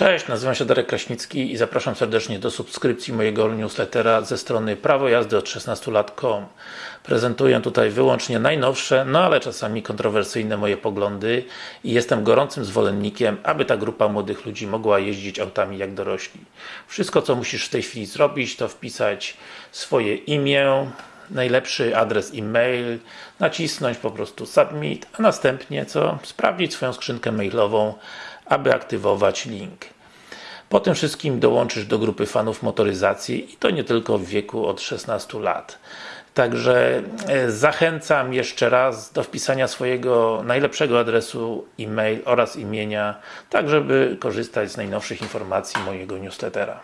Cześć, nazywam się Darek Kraśnicki i zapraszam serdecznie do subskrypcji mojego newslettera ze strony prawojazdy od 16 lat.com Prezentuję tutaj wyłącznie najnowsze, no ale czasami kontrowersyjne moje poglądy i jestem gorącym zwolennikiem, aby ta grupa młodych ludzi mogła jeździć autami jak dorośli. Wszystko co musisz w tej chwili zrobić to wpisać swoje imię, najlepszy adres e-mail, nacisnąć po prostu submit, a następnie co? Sprawdzić swoją skrzynkę mailową, aby aktywować link. Po tym wszystkim dołączysz do grupy fanów motoryzacji i to nie tylko w wieku od 16 lat. Także e, zachęcam jeszcze raz do wpisania swojego najlepszego adresu e-mail oraz imienia, tak żeby korzystać z najnowszych informacji mojego newslettera.